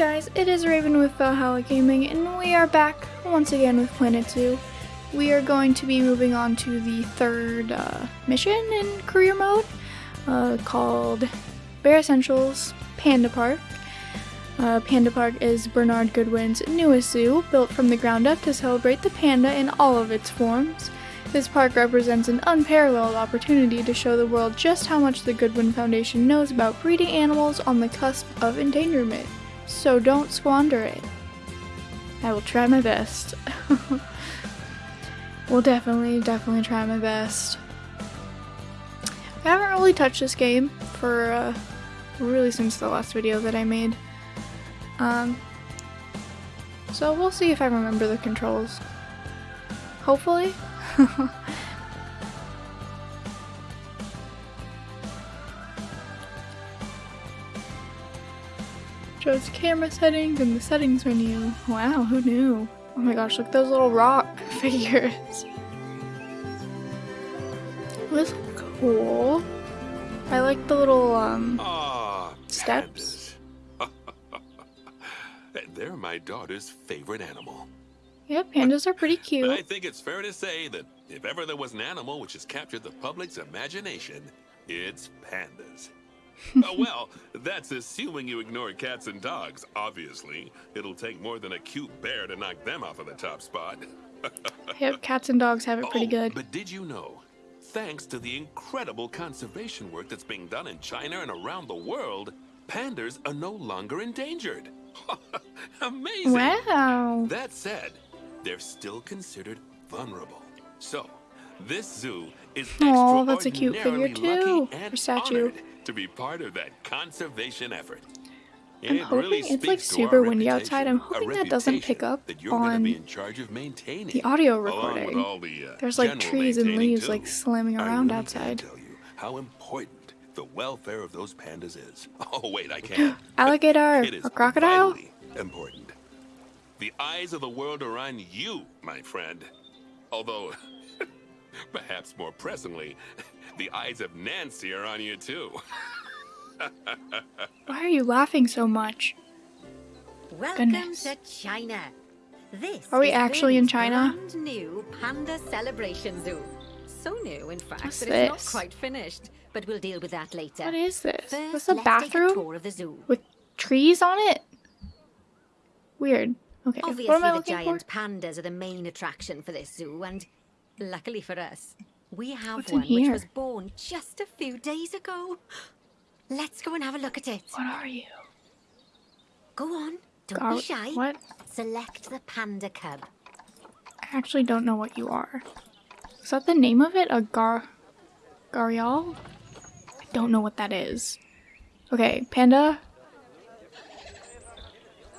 guys, it is Raven with Valhalla Gaming, and we are back once again with Planet Zoo. We are going to be moving on to the third uh, mission in career mode, uh, called Bear Essentials Panda Park. Uh, panda Park is Bernard Goodwin's newest zoo, built from the ground up to celebrate the panda in all of its forms. This park represents an unparalleled opportunity to show the world just how much the Goodwin Foundation knows about breeding animals on the cusp of endangerment. So don't squander it. I will try my best. will definitely, definitely try my best. I haven't really touched this game for uh, really since the last video that I made. Um, so we'll see if I remember the controls. Hopefully. Shows camera settings and the settings menu. Wow, who knew? Oh my gosh, look at those little rock figures. This cool. I like the little um Ah, steps. They're my daughter's favorite animal. Yeah, pandas are pretty But I think it's fair to say that if ever there was an animal which has captured the public's imagination, it's pandas. Oh, well, that's assuming you ignore cats and dogs, obviously. It'll take more than a cute bear to knock them off of the top spot. Yep, cats and dogs have it pretty Oh, good. But did you know? Thanks to the incredible conservation work that's being done in China and around the world, pandas are no longer endangered. Amazing! Wow. That said, they're still considered vulnerable. So, this zoo is Aw, that's a cute figure too, or statue. honored to be part of that conservation effort. I'm It hoping really it's like super windy outside. I'm hoping that doesn't pick up that you're on be in charge of maintaining the audio recording. the, uh, There's like trees and leaves too. like slamming I around really outside. Tell you how important the welfare of those pandas is. Oh wait, I can't. Alligator It is or crocodile? important. The eyes of the world are on you, my friend. Although, perhaps more pressingly, the eyes of Nancy are on you too. Why are you laughing so much? Welcome Goodness. to China. This Are we is actually in Birdie's China? Brand new Panda Celebration Zoo. So new, in fact, What's that it's this? not quite finished. But we'll deal with that later. What is this? First, This a let's a bathroom of the zoo. with trees on it? Weird. Okay, Obviously, what am I the giant for? pandas are the main attraction for this zoo, and luckily for us, we have What's one which was born just a few days ago. Let's go and have a look at it. What are you? Go on, don't be shy. what? Select the panda cub. I actually don't know what you are. Is that the name of it? A gar... Gharial? I don't know what that is. Okay, panda.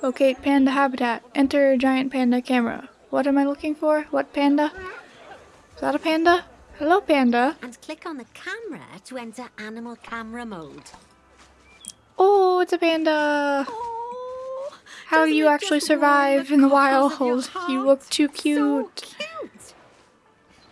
Locate panda habitat. Enter giant panda camera. What am I looking for? What panda? Is that a panda? Hello, panda. And click on the camera to enter animal camera mode. Oh, it's a panda. Oh, How do you actually survive the in the wild? You look too So cute. cute.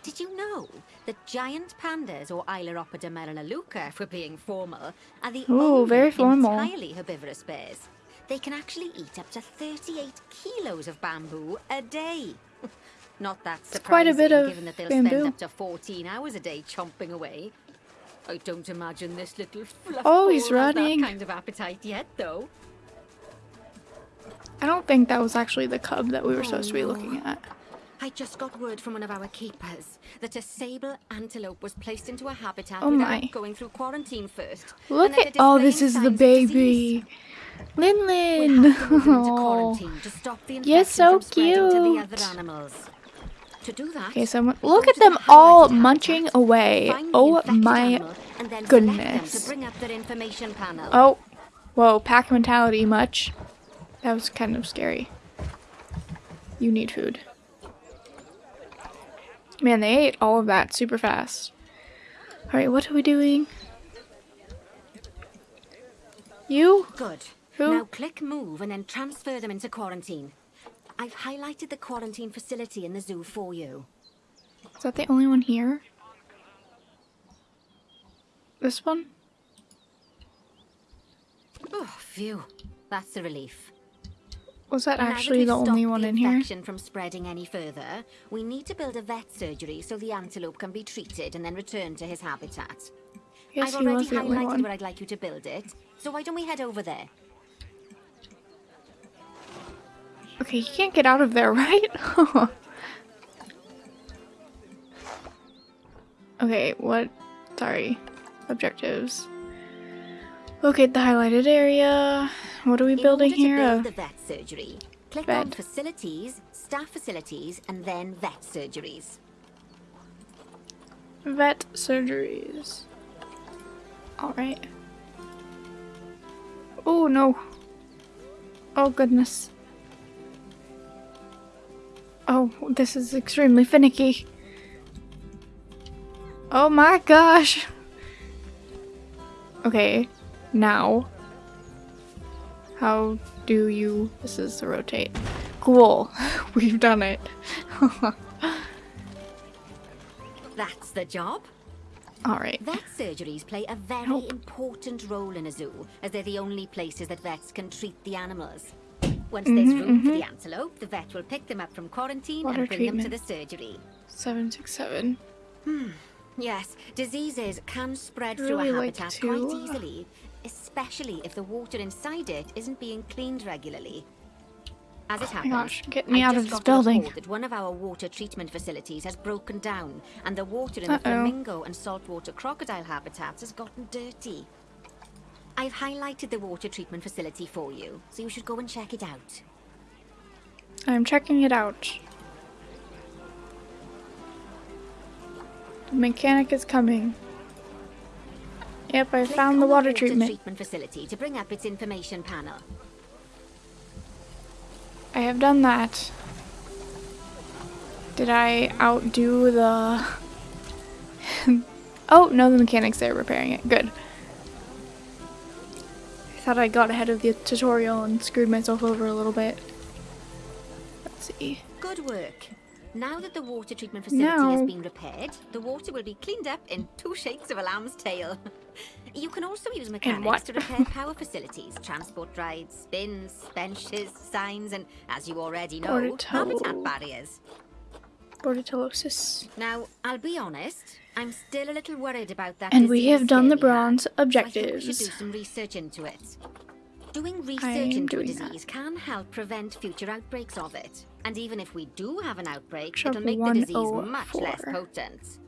Did you know that giant pandas, or Ailuropoda melanoleuca, for being formal, are the Ooh, only very formal. entirely herbivorous bears? They can actually eat up to 38 kilos of bamboo a day. Not that It's quite a bit of given that they'll bamboo. spend up to 14 hours a day chomping away. I don't imagine this little fluff Oh, he's ball has that running. kind of appetite yet, though. I don't think that was actually the cub that we were supposed to be Oh, looking at. I just got word from one of our keepers that a sable antelope was placed into a habitat Oh without my. going through quarantine first. Look at oh, this is the signs of disease. baby, Lin We'll have to move into Oh. quarantine to stop the infection You're so from spreading to the cute. Okay, so look at them all munching away. Oh my animal, and then select them goodness. bring up their information panel. Oh, whoa, pack mentality much. That was kind of scary. You need food. Man, they ate all of that super fast. Alright, what are we doing? You? Good. Who? Now click move and then transfer them into quarantine. I've highlighted the quarantine facility in the zoo for you. Is that the only one here? This one? Oh, phew. That's a relief. Was that actually the only one the in here? from spreading any further, we need to build a vet surgery so the antelope can be treated and then returned to his habitat. Yes, I've already was the only highlighted where I'd like you to build it, so why don't we head over there? Okay, you can't get out of there, right? okay, what? Sorry. Objectives. Locate the highlighted area. What are we In building here? Build the vet surgery, click on vet. facilities, staff facilities, and then vet surgeries. vet surgeries. Alright. Oh no. Oh goodness. Oh, this is extremely finicky. Oh my gosh. Okay, now. How do you. This is the rotate. Cool. We've done it. That's the job. Alright. Vet surgeries play a very important role in a zoo, as they're the only places that vets can treat the animals. Once there's room for the antelope, the vet will pick them up from quarantine mm-hmm. Water and bring them to the surgery. 767. Yes, diseases can spread I'd through a habitat quite uh, easily, especially if the water inside it isn't being cleaned regularly. As it my happens, gosh, get me I out of this building. that one of our water treatment facilities has broken down, and the water in the Uh-oh. flamingo and saltwater crocodile habitats has gotten dirty. I've highlighted the water treatment facility for you, so you should go and check it out. I'm checking it out. The mechanic is coming. Yep, I Click found the water water treatment. treatment facility to bring up its information panel. I have done that. Did I outdo the... oh, no, the mechanic's there repairing it. Good. I thought I got ahead of the tutorial and screwed myself over a little bit. Let's see. Good work. Now that the water treatment facility has been repaired, the water will be cleaned up in two shakes of a lamb's tail. You can also use mechanics to repair power facilities, transport rides, bins, benches, signs, and, as you already know, habitat barriers. Now, I'll be honest, I'm still a little worried about that And we have done the bronze think we should objectives. do some research into it. Doing research into a doing that. disease can help prevent future outbreaks of it. And even if we do have an outbreak, it'll make the disease oh much less oh potent.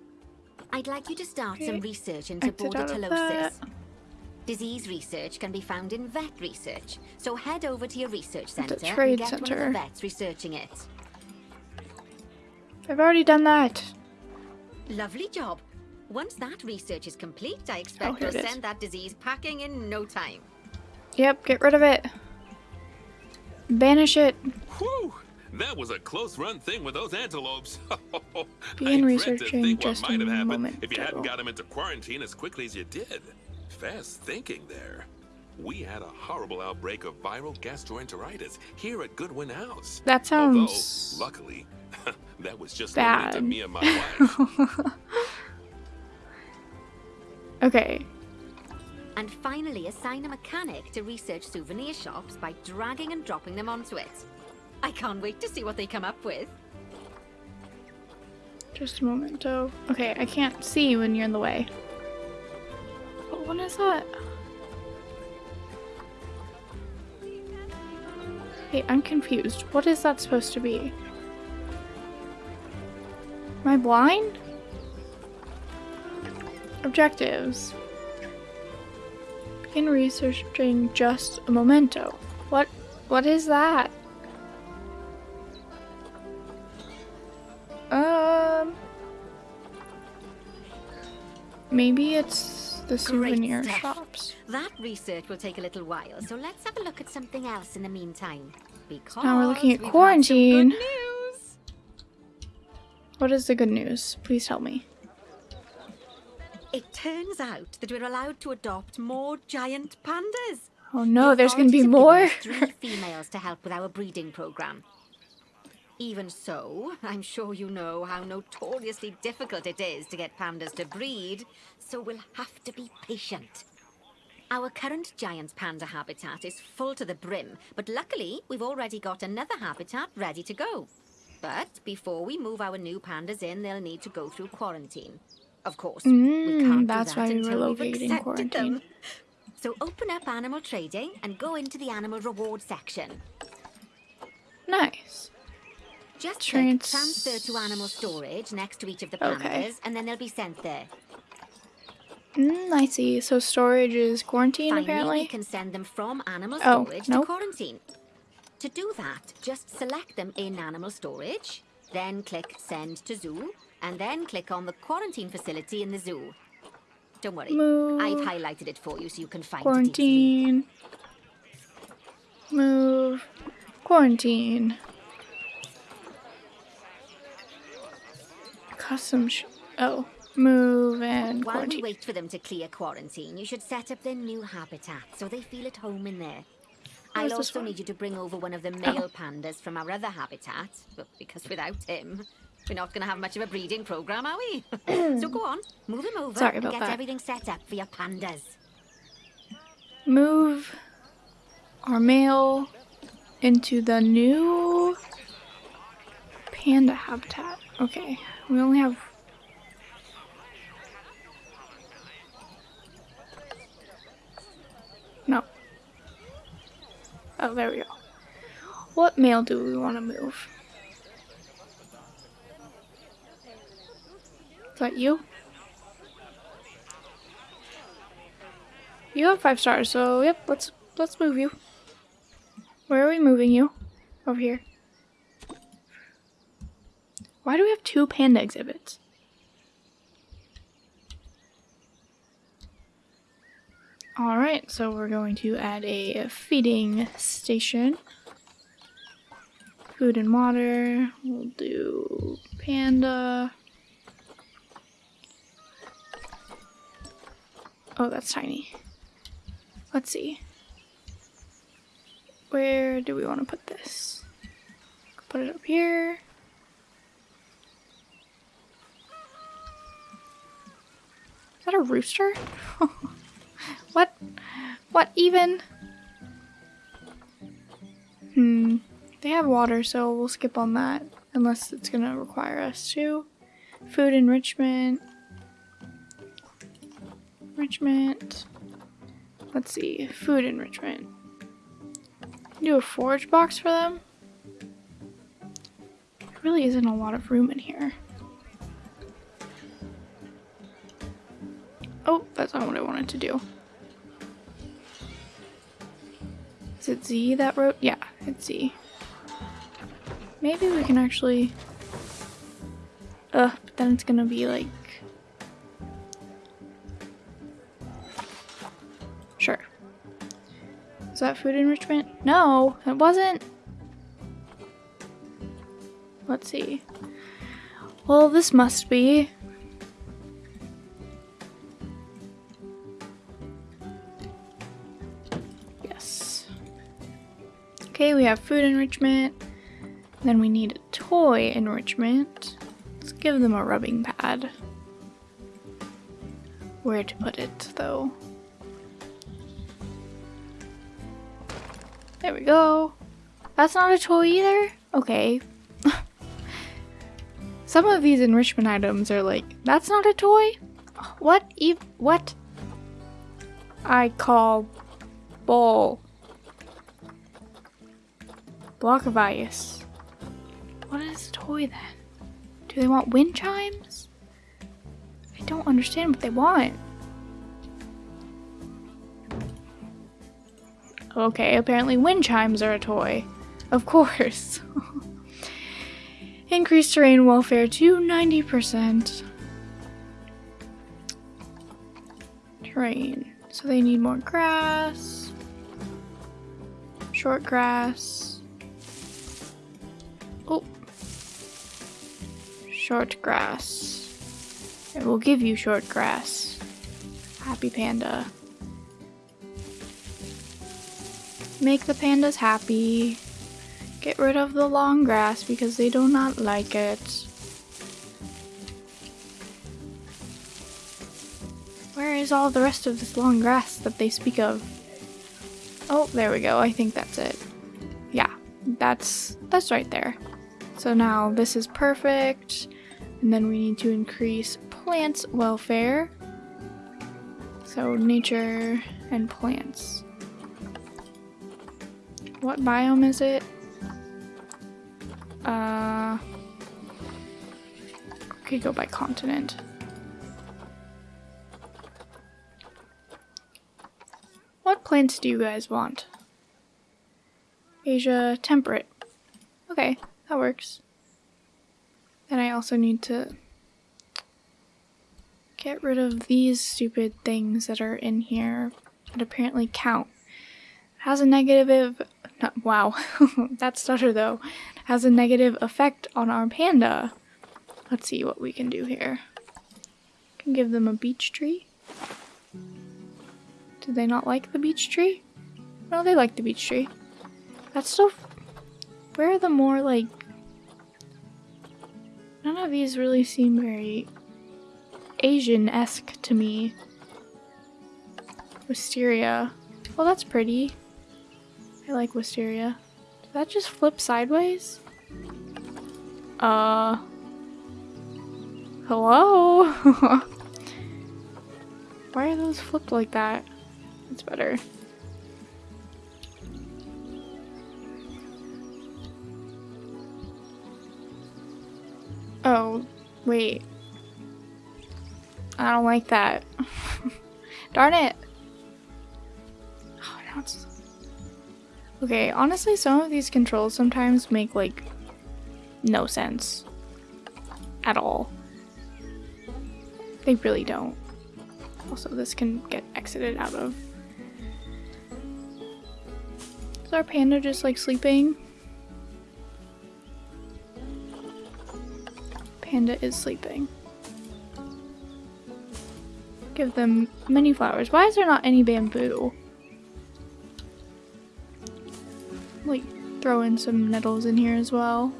I'd like you to start Okay. some research into bordetellosis. Disease research can be found in vet research, so head over to your research centre and get one of the vets researching it. I've already done that. Lovely job. Once that research is complete, I expect oh, you'll send that disease packing in no time. Yep, get rid of it. Banish it. Whew! That was a close run thing with those antelopes. Begin I dread researching to think just what might a have happened moment if you ago. hadn't got them into quarantine as quickly as you did. Fast thinking there. We had a horrible outbreak of viral gastroenteritis here at Goodwin House. That sounds Although, luckily, that was just bad. to me and my wife. okay. And finally, assign a mechanic to research souvenir shops by dragging and dropping them onto it. I can't wait to see what they come up with. Just a moment, oh. Okay, I can't see when you're in the way. But what is that? Hey, I'm confused. What is that supposed to be? Am I blind? Objectives. Begin researching just a memento. What what is that? Um Maybe it's the souvenir shops. That research will take a little while, so let's have a look at something else in the meantime. Because Now we're looking at we've had some quarantine. What is the good news? Please tell me. It turns out that we're allowed to adopt more giant pandas. Oh no, The there's gonna be more. Three females to help with our breeding program. Even so, I'm sure you know how notoriously difficult it is to get pandas to breed, so we'll have to be patient. Our current giant panda habitat is full to the brim, but luckily we've already got another habitat ready to go. But before we move our new pandas in, they'll need to go through quarantine. Of course, we Mm, can't that's do that why we were we've located in accepted quarantine. them. So open up animal trading and go into the animal reward section. Nice. Just Trans- transfer to animal storage next to each of the Okay. pandas, and then they'll be sent there. Mm, I see. So storage is quarantine Finally, apparently. we can send them from animal Oh, storage nope. to quarantine. To do that, just select them in animal storage, then click send to zoo, and then click on the quarantine facility in the zoo. Don't worry, Move. I've highlighted it for you so you can find it easily. Quarantine. Move. Quarantine. Custom. Sh- oh. Move and While we wait for them to clear quarantine, you should set up their new habitat so they feel at home in there. I'll also need you to bring over one of the male pandas from our other habitat, but because without him, we're not going to have much of a breeding program, are we? so go on, move him over Sorry and get that. everything set up for your pandas. Move our male into the new panda habitat. Okay. We only have. No. Oh, there we go. What male do we want to move? Is that you? You have five stars, so yep, let's let's move you. Where are we moving you? Over here. Why do we have two panda exhibits? Alright, so we're going to add a feeding station. Food and water. We'll do panda. Oh, that's tiny. Let's see. Where do we want to put this? Put it up here. Is that a rooster? what? What even? Hmm. They have water, so we'll skip on that. Unless it's gonna require us to. Food enrichment. Enrichment. Let's see. Food enrichment. Do a forage box for them. There really isn't a lot of room in here. Oh, that's not what I wanted to do. Is it Z that wrote? Yeah, it's Z. Maybe we can actually. Ugh, but then it's gonna be like. Sure. Is that food enrichment? No, it wasn't. Let's see. Well, this must be. Okay, we have food enrichment. Then we need a toy enrichment. Let's give them a rubbing pad. Where to put it, though? There we go. That's not a toy either? Okay. Some of these enrichment items are like, that's not a toy? What? Ev- what? I call bowl. Block of ice. What is a toy then? Do they want wind chimes? I don't understand what they want. Okay, apparently wind chimes are a toy. Of course. Increase terrain welfare to 90%. Terrain. So they need more grass. Short grass. Short grass. I will give you short grass. Happy panda. Make the pandas happy. Get rid of the long grass because they do not like it. Where is all the rest of this long grass that they speak of? Oh, there we go. I think that's it. Yeah, that's that's right there. So now this is perfect. And then we need to increase plants welfare. So nature and plants. What biome is it? Uh, okay, go by continent. What plants do you guys want? Asia temperate. Okay, that works. Then I also need to get rid of these stupid things that are in here that apparently count. Has a negative not, wow, that stutter though has a negative effect on our panda. Let's see what we can do here. Can give them a beech tree. Do they not like the beech tree? No, they like the beech tree. That's still... Where are the more, like... None of these really seem very Asian-esque to me. Wisteria. Well, that's pretty. I like wisteria. Did that just flip sideways? Uh... Hello? Why are those flipped like that? It's better. Wait. I don't like that. Darn it! Oh, now it's... Okay, honestly, some of these controls sometimes make, like, no sense. At all. They really don't. Also, this can get exited out of. Is our panda just, like, sleeping? Panda is sleeping. Give them many flowers. Why is there not any bamboo? Like, throw in some nettles in here as well.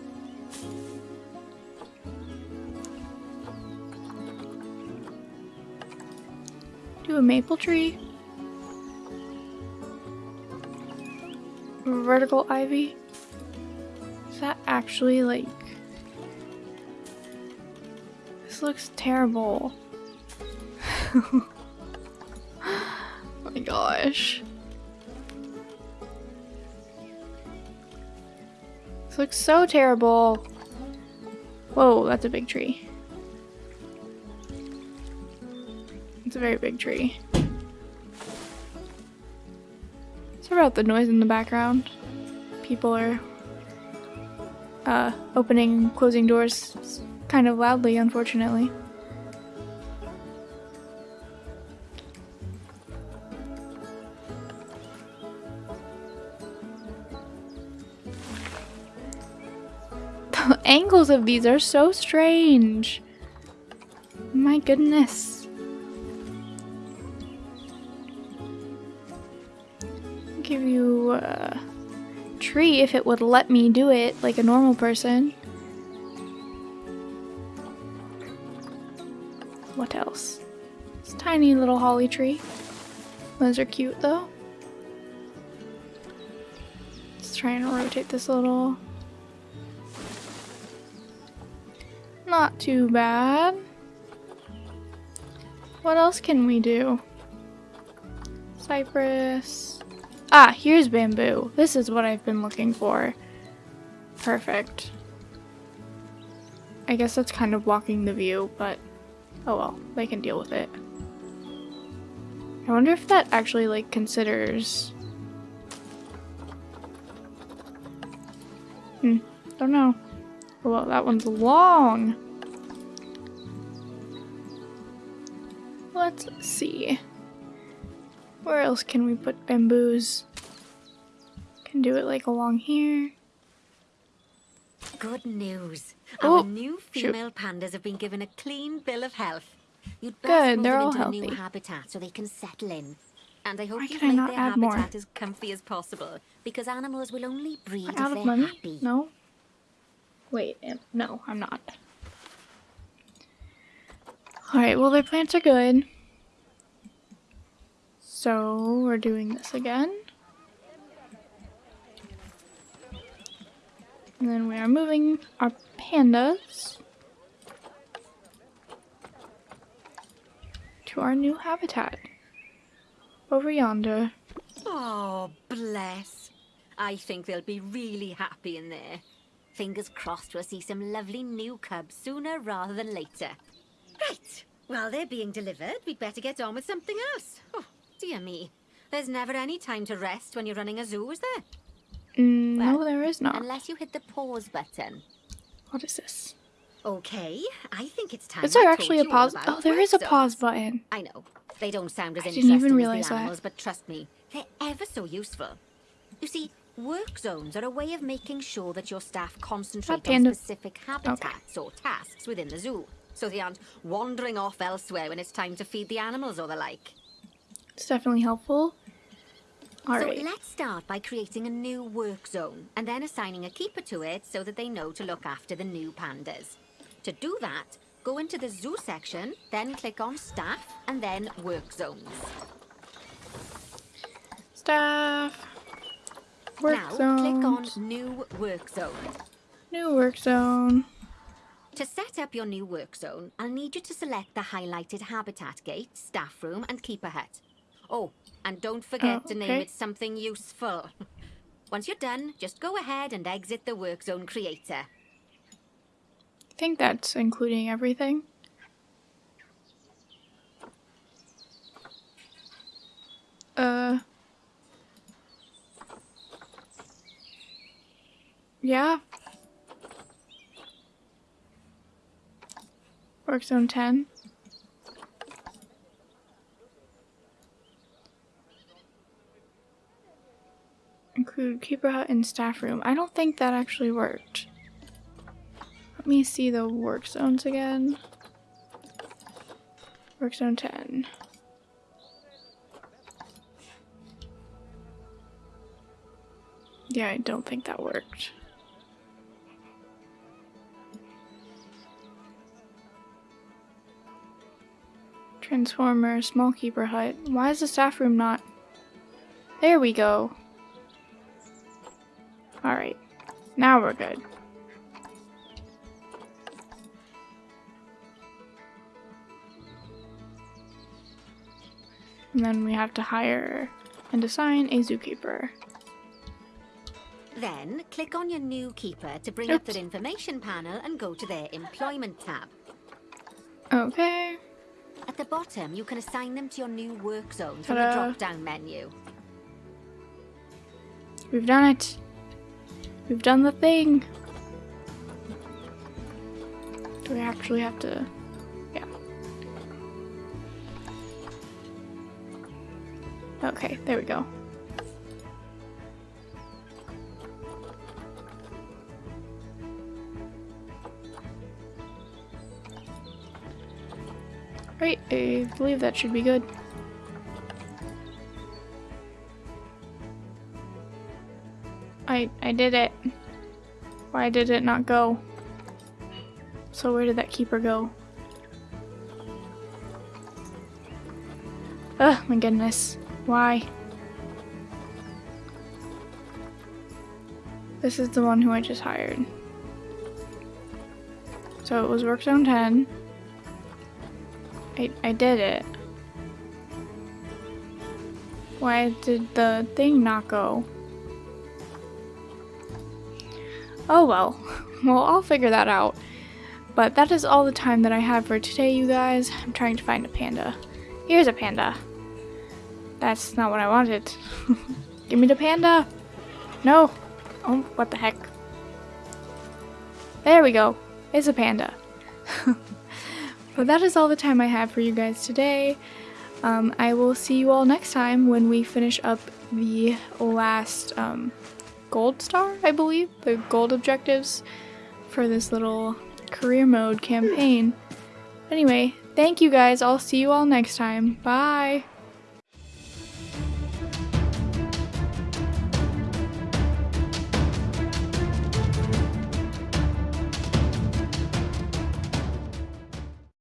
Do a maple tree. Vertical ivy. Is that actually like looks terrible. oh my gosh. This looks so terrible. Whoa, that's a big tree. It's a very big tree. Sorry about the noise in the background. People are uh, opening closing doors kind of loudly, unfortunately. The angles of these are so strange. My goodness. Give you a tree if it would let me do it like a normal person. What else? This tiny little holly tree. Those are cute though. Let's try and rotate this a little. Not too bad. What else can we do? Cypress. Ah, here's bamboo. This is what I've been looking for. Perfect. I guess that's kind of blocking the view, but Oh well, they can deal with it. I wonder if that actually like considers... Hmm, don't know. Oh, well, that one's long. Let's see. Where else can we put bamboos? Can do it like along here. Good news. Oh, Our new shoot. female pandas have been given a clean bill of health. You'd best Good, move they're them all into a new habitat so they can settle in. And I hope Why you can make their add more? habitat as comfy as possible, because animals will only breed Am if out they're of money? happy. No? Wait, no, I'm not. Alright, well their plants are good. So we're doing this again. And then we are moving our pandas to our new habitat. Over yonder. Oh, bless. I think they'll be really happy in there. Fingers crossed we'll see some lovely new cubs sooner rather than later. Right. While they're being delivered, we'd better get on with something else. Oh, dear me. There's never any time to rest when you're running a zoo, is there? Mm, Well, no, there is not. Unless you hit the pause button. What is this? Okay, I think it's time Is there I actually a pause? Oh, there is a pause button. I know. They don't sound as I interesting even realize as the that. animals, but trust me, they're ever so useful. You see, work zones are a way of making sure that your staff concentrate on specific habitats or tasks within the zoo, so they aren't wandering off elsewhere when it's time to feed the animals or the like. It's definitely helpful. So Alright. let's start by creating a new work zone and then assigning a keeper to it so that they know to look after the new pandas. To do that, go into the zoo section, then click on staff and then work zones. Staff. Work now zones. click on new work zone. New work zone. To set up your new work zone, I'll need you to select the highlighted habitat gate, staff room and keeper hut. Oh, and don't forget Oh, to name it something useful. Once you're done, just go ahead and exit the work zone creator. I think that's including everything. Uh. Yeah. Work zone 10. Include keeper hut and staff room. I don't think that actually worked. Let me see the work zones again. Work zone 10. Yeah, I don't think that worked. Transformer, small keeper hut. Why is the staff room not? There we go. Alright. Now we're good. And then we have to hire and assign a zookeeper. Then, click on your new keeper to bring up Oops. their information panel and go to their employment tab. Okay. At the bottom, you can assign them to your new work zone from the drop-down menu. We've done it. We've done the thing. Do we actually have to? Yeah. Okay, there we go. Right, I believe that should be good. I I did it. Why did it not go? So where did that keeper go? Oh my goodness. Why? This is the one who I just hired. So it was work zone 10. I, I did it. Why did the thing not go? Oh well. Well, I'll figure that out. But that is all the time that I have for today, you guys. I'm trying to find a panda. Here's a panda. That's not what I wanted. Give me the panda! No! Oh, what the heck. There we go. It's a panda. but that is all the time I have for you guys today. Um, I will see you all next time when we finish up the last um, gold star, I believe, the gold objectives for this little career mode campaign. Anyway, thank you guys. I'll see you all next time. Bye.